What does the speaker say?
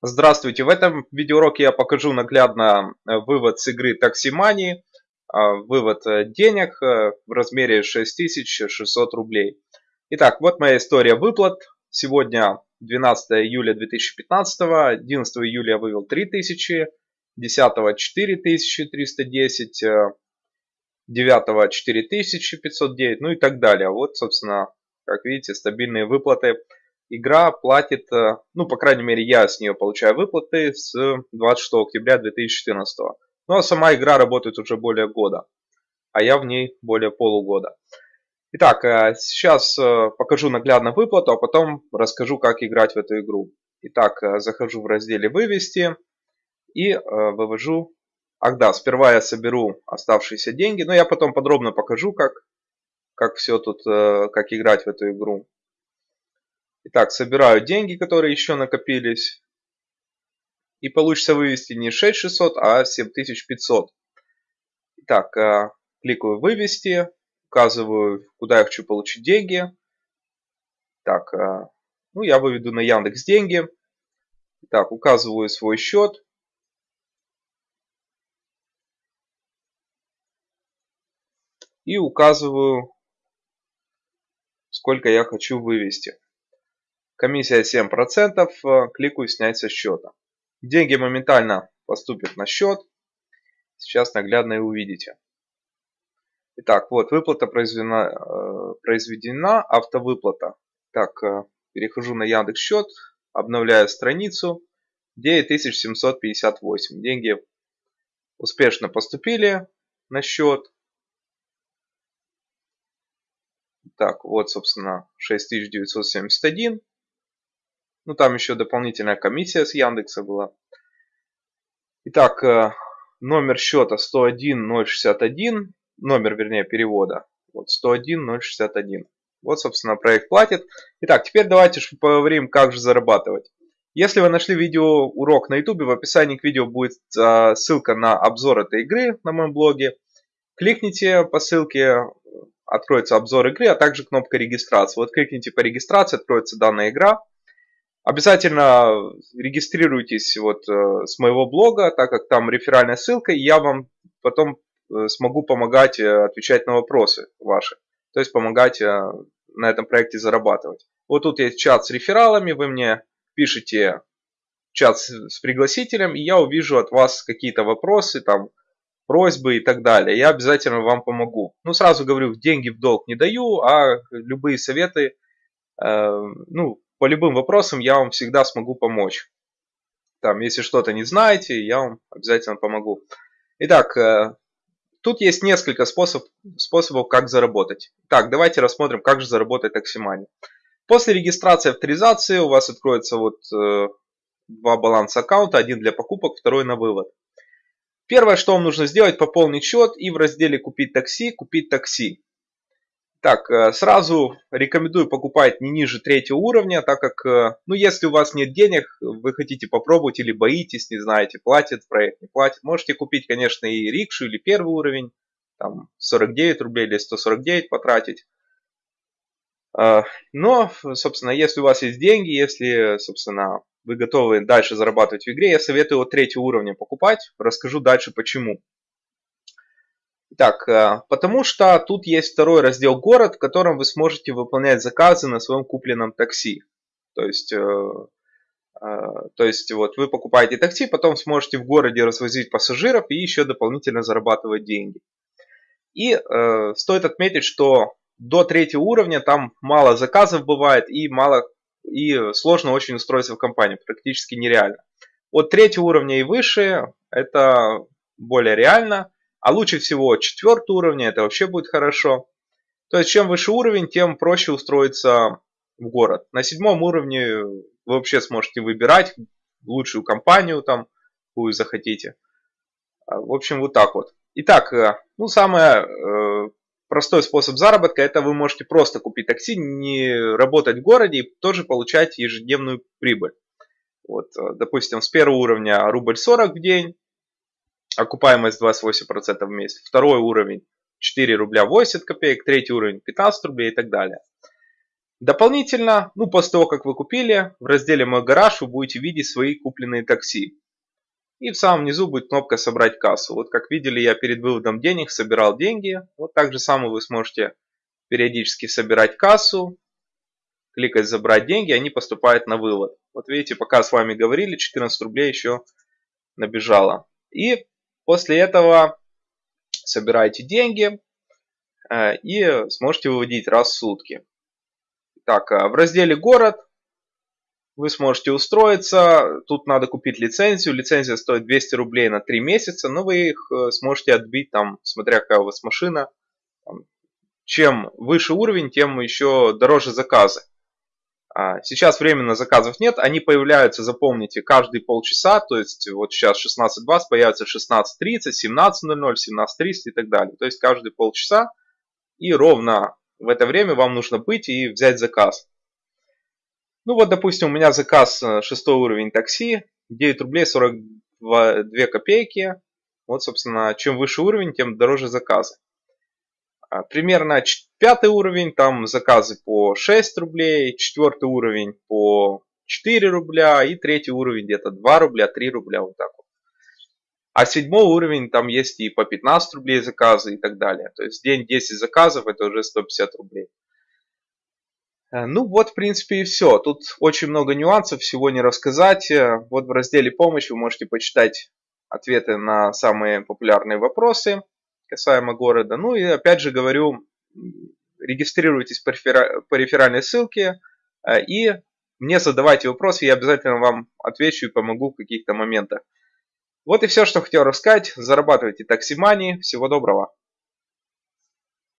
Здравствуйте! В этом видеоуроке я покажу наглядно э, вывод с игры Money, а, вывод э, денег э, в размере 6600 рублей. Итак, вот моя история выплат. Сегодня 12 июля 2015, 11 июля я вывел 3000, 10 4310, 9 4509, ну и так далее. Вот, собственно, как видите, стабильные выплаты игра платит, э, ну, по крайней мере, я с нее получаю выплаты с 26 октября 2014. Ну, а сама игра работает уже более года, а я в ней более полугода. Итак, э, сейчас э, покажу наглядно выплату, а потом расскажу, как играть в эту игру. Итак, захожу в разделе «Вывести» и вывожу... Ах да, сперва я соберу оставшиеся деньги, но я потом подробно покажу, как, как все тут, как играть в эту игру. Итак, собираю деньги, которые еще накопились. И получится вывести не 6600, а 7500. Итак, э, кликаю вывести. Указываю, куда я хочу получить деньги. Так, э, ну я выведу на Яндекс деньги. Так, указываю свой счет. И указываю, сколько я хочу вывести. Комиссия 7%, э, кликаю снять со счета. Деньги моментально поступят на счет. Сейчас наглядно и увидите. Итак, вот выплата произведена, э, произведена автовыплата. Так, э, перехожу на Яндекс счет, обновляю страницу. 9758. Деньги успешно поступили на счет. Так, вот, собственно, 6971. Ну, там еще дополнительная комиссия с Яндекса была. Итак, э, номер счета 101061, номер, вернее, перевода. Вот 101061. Вот, собственно, проект платит. Итак, теперь давайте поговорим, как же зарабатывать. Если вы нашли видео урок на YouTube, в описании к видео будет э, ссылка на обзор этой игры на моем блоге. Кликните по ссылке, откроется обзор игры, а также кнопка регистрации. Вот кликните по регистрации, откроется данная игра. Обязательно регистрируйтесь вот э, с моего блога, так как там реферальная ссылка, и я вам потом э, смогу помогать э, отвечать на вопросы ваши. То есть помогать на этом проекте зарабатывать. Вот тут есть чат с рефералами, вы мне пишите чат с пригласителем, и я увижу от вас какие-то вопросы, там, просьбы и так далее. Я обязательно вам помогу. Ну, сразу говорю, деньги в долг не даю, а любые советы, э, ну, по любым вопросам я вам всегда смогу помочь. Там, если что-то не знаете, я вам обязательно помогу. Итак, э, тут есть несколько способ, способов, как заработать. Так, давайте рассмотрим, как же заработать Таксимани. После регистрации авторизации у вас откроется вот э, два баланса аккаунта, один для покупок, второй на вывод. Первое, что вам нужно сделать, пополнить счет и в разделе «Купить такси» купить такси. Так, э, сразу рекомендую покупать не ниже третьего уровня, так как, э, ну, если у вас нет денег, вы хотите попробовать или боитесь, не знаете, платит проект, не платит, можете купить, конечно, и рикшу или первый уровень, там 49 рублей или 149 потратить. Э, но, собственно, если у вас есть деньги, если, собственно, вы готовы дальше зарабатывать в игре, я советую от третьего уровня покупать. Расскажу дальше почему. Так, э, потому что тут есть второй раздел «Город», в котором вы сможете выполнять заказы на своем купленном такси. То есть, э, э, то есть вот вы покупаете такси, потом сможете в городе развозить пассажиров и еще дополнительно зарабатывать деньги. И э, стоит отметить, что до третьего уровня там мало заказов бывает и мало и сложно очень устроиться в компанию, практически нереально. От третьего уровня и выше это более реально. А лучше всего четвертый уровень, это вообще будет хорошо. То есть чем выше уровень, тем проще устроиться в город. На седьмом уровне вы вообще сможете выбирать лучшую компанию там, какую захотите. А, в общем, вот так вот. Итак, э, ну самый э, простой способ заработка, это вы можете просто купить такси, не работать в городе и тоже получать ежедневную прибыль. Вот, э, допустим, с первого уровня рубль 40 в день, окупаемость 28% в месяц. Второй уровень 4 рубля 80 копеек, третий уровень 15 рублей и так далее. Дополнительно, ну после того, как вы купили, в разделе «Мой гараж» вы будете видеть свои купленные такси. И в самом низу будет кнопка «Собрать кассу». Вот как видели, я перед выводом денег собирал деньги. Вот так же самое вы сможете периодически собирать кассу, кликать «Забрать деньги», они поступают на вывод. Вот видите, пока с вами говорили, 14 рублей еще набежало. И после этого собираете деньги э, и сможете выводить раз в сутки. Так, а в разделе «Город» вы сможете устроиться. Тут надо купить лицензию. Лицензия стоит 200 рублей на 3 месяца, но вы их э, сможете отбить, там, смотря какая у вас машина. Чем выше уровень, тем еще дороже заказы. А, сейчас временно заказов нет, они появляются, запомните, каждые полчаса, то есть вот сейчас 16.20, появится 16.30, 17.00, 17.30 и так далее. То есть каждые полчаса и ровно в это время вам нужно быть и взять заказ. Ну вот, допустим, у меня заказ 6 э, уровень такси, 9 рублей 42 копейки. Вот, собственно, чем выше уровень, тем дороже заказы. А, примерно пятый уровень, там заказы по 6 рублей, четвертый уровень по 4 рубля и третий уровень где-то 2 рубля, 3 рубля, вот так вот. А седьмой уровень, там есть и по 15 рублей заказы и так далее. То есть день 10 заказов, это уже 150 рублей. Э, ну вот, в принципе, и все. Тут очень много нюансов, всего не рассказать. Э, вот в разделе «Помощь» вы можете почитать ответы на самые популярные вопросы касаемо города. Ну и опять же говорю, регистрируйтесь по реферальной ссылке э, и мне задавайте вопросы, я обязательно вам отвечу и помогу в каких-то моментах. Вот и все, что хотел рассказать. Зарабатывайте такси Всего доброго.